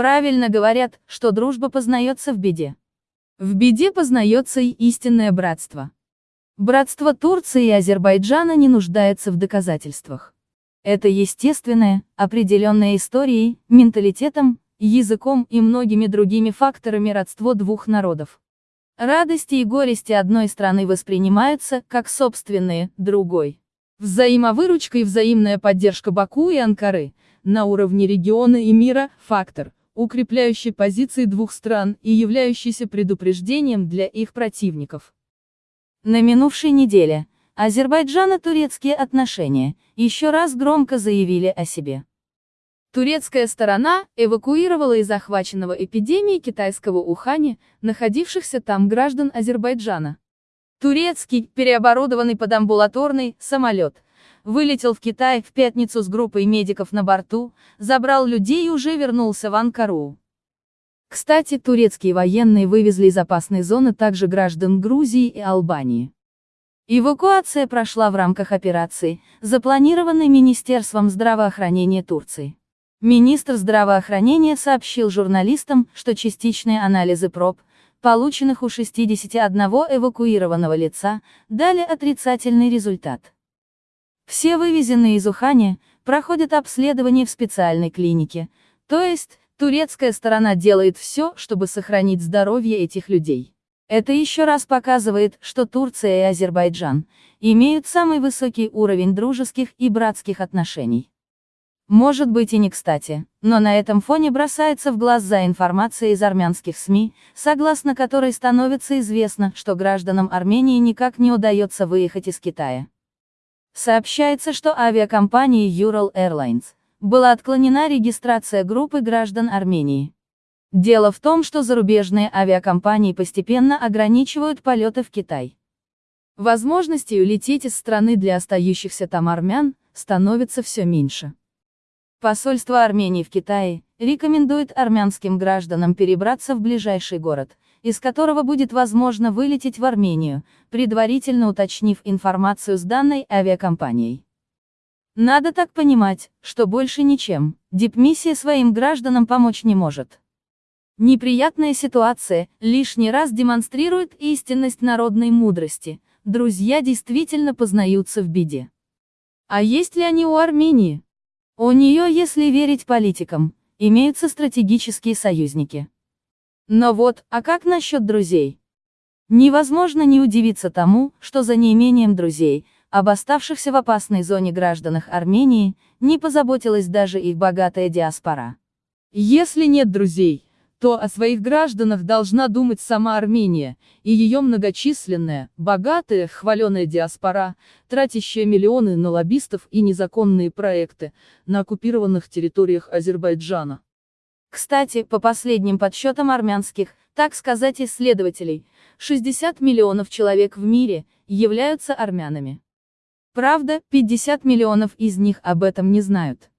Правильно говорят, что дружба познается в беде. В беде познается и истинное братство. Братство Турции и Азербайджана не нуждается в доказательствах. Это естественное, определенное историей, менталитетом, языком и многими другими факторами родство двух народов. Радости и горести одной страны воспринимаются, как собственные, другой. Взаимовыручка и взаимная поддержка Баку и Анкары, на уровне региона и мира, фактор, укрепляющий позиции двух стран и являющийся предупреждением для их противников. На минувшей неделе, Азербайджано-турецкие отношения еще раз громко заявили о себе. Турецкая сторона эвакуировала из захваченного эпидемией китайского Ухани, находившихся там граждан Азербайджана. Турецкий, переоборудованный под амбулаторный, самолет, вылетел в Китай в пятницу с группой медиков на борту, забрал людей и уже вернулся в Анкару. Кстати, турецкие военные вывезли из опасной зоны также граждан Грузии и Албании. Эвакуация прошла в рамках операции, запланированной Министерством здравоохранения Турции. Министр здравоохранения сообщил журналистам, что частичные анализы проб, полученных у 61 эвакуированного лица, дали отрицательный результат. Все вывезенные из Ухани, проходят обследование в специальной клинике, то есть, турецкая сторона делает все, чтобы сохранить здоровье этих людей. Это еще раз показывает, что Турция и Азербайджан имеют самый высокий уровень дружеских и братских отношений. Может быть и не кстати, но на этом фоне бросается в глаза информация из армянских СМИ, согласно которой становится известно, что гражданам Армении никак не удается выехать из Китая. Сообщается, что авиакомпании Ural Airlines была отклонена регистрация группы граждан Армении. Дело в том, что зарубежные авиакомпании постепенно ограничивают полеты в Китай. Возможностей улететь из страны для остающихся там армян становится все меньше. Посольство Армении в Китае рекомендует армянским гражданам перебраться в ближайший город, из которого будет возможно вылететь в Армению, предварительно уточнив информацию с данной авиакомпанией. Надо так понимать, что больше ничем, дипмиссия своим гражданам помочь не может. Неприятная ситуация лишний раз демонстрирует истинность народной мудрости, друзья действительно познаются в беде. А есть ли они у Армении? У нее, если верить политикам, имеются стратегические союзники. Но вот, а как насчет друзей? Невозможно не удивиться тому, что за неимением друзей, об оставшихся в опасной зоне гражданах Армении, не позаботилась даже их богатая диаспора. Если нет друзей, то о своих гражданах должна думать сама Армения, и ее многочисленная, богатая, хваленая диаспора, тратящая миллионы на лоббистов и незаконные проекты, на оккупированных территориях Азербайджана. Кстати, по последним подсчетам армянских, так сказать исследователей, 60 миллионов человек в мире, являются армянами. Правда, 50 миллионов из них об этом не знают.